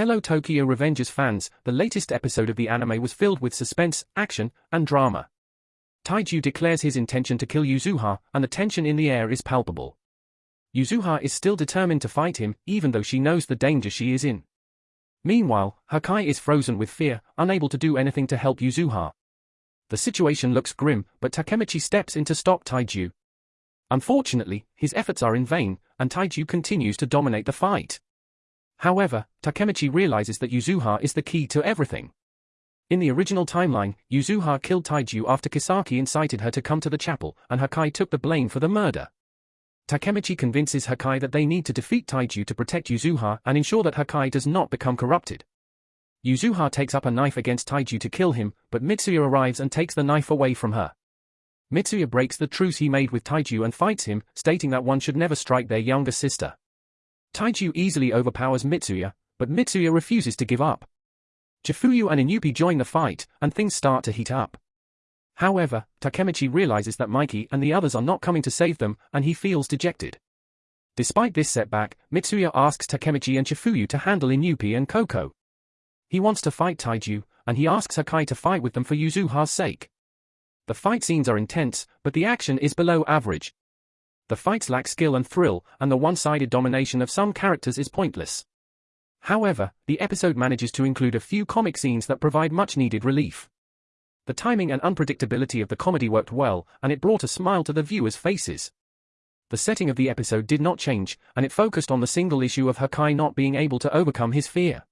Hello Tokyo Revengers fans, the latest episode of the anime was filled with suspense, action, and drama. Taiju declares his intention to kill Yuzuha, and the tension in the air is palpable. Yuzuha is still determined to fight him, even though she knows the danger she is in. Meanwhile, Hakkai is frozen with fear, unable to do anything to help Yuzuha. The situation looks grim, but Takemichi steps in to stop Taiju. Unfortunately, his efforts are in vain, and Taiju continues to dominate the fight. However, Takemichi realizes that Yuzuha is the key to everything. In the original timeline, Yuzuha killed Taiju after Kisaki incited her to come to the chapel, and Hakkai took the blame for the murder. Takemichi convinces Hakkai that they need to defeat Taiju to protect Yuzuha and ensure that Hakkai does not become corrupted. Yuzuha takes up a knife against Taiju to kill him, but Mitsuya arrives and takes the knife away from her. Mitsuya breaks the truce he made with Taiju and fights him, stating that one should never strike their younger sister. Taiju easily overpowers Mitsuya, but Mitsuya refuses to give up. Chifuyu and Inupi join the fight, and things start to heat up. However, Takemichi realizes that Mikey and the others are not coming to save them, and he feels dejected. Despite this setback, Mitsuya asks Takemichi and Chifuyu to handle Inupi and Koko. He wants to fight Taiju, and he asks Hakkai to fight with them for Yuzuha's sake. The fight scenes are intense, but the action is below average, the fights lack skill and thrill, and the one-sided domination of some characters is pointless. However, the episode manages to include a few comic scenes that provide much-needed relief. The timing and unpredictability of the comedy worked well, and it brought a smile to the viewers' faces. The setting of the episode did not change, and it focused on the single issue of Hakkai not being able to overcome his fear.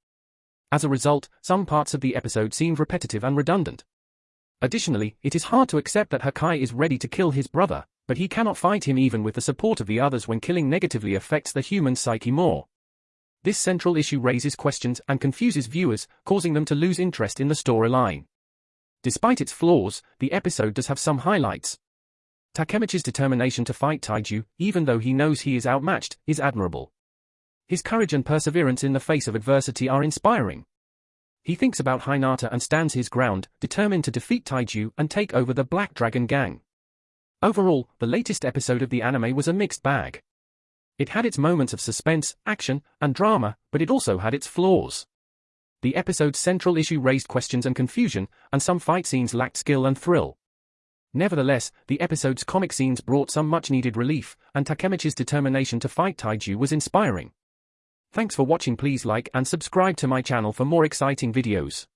As a result, some parts of the episode seemed repetitive and redundant. Additionally, it is hard to accept that Hakkai is ready to kill his brother, but he cannot fight him even with the support of the others when killing negatively affects the human psyche more. This central issue raises questions and confuses viewers, causing them to lose interest in the storyline. Despite its flaws, the episode does have some highlights. Takemichi's determination to fight Taiju, even though he knows he is outmatched, is admirable. His courage and perseverance in the face of adversity are inspiring. He thinks about Hinata and stands his ground, determined to defeat Taiju and take over the Black Dragon Gang. Overall, the latest episode of the anime was a mixed bag. It had its moments of suspense, action, and drama, but it also had its flaws. The episode's central issue raised questions and confusion, and some fight scenes lacked skill and thrill. Nevertheless, the episode's comic scenes brought some much-needed relief, and Takemichi's determination to fight Taiju was inspiring. Thanks for watching please like and subscribe to my channel for more exciting videos.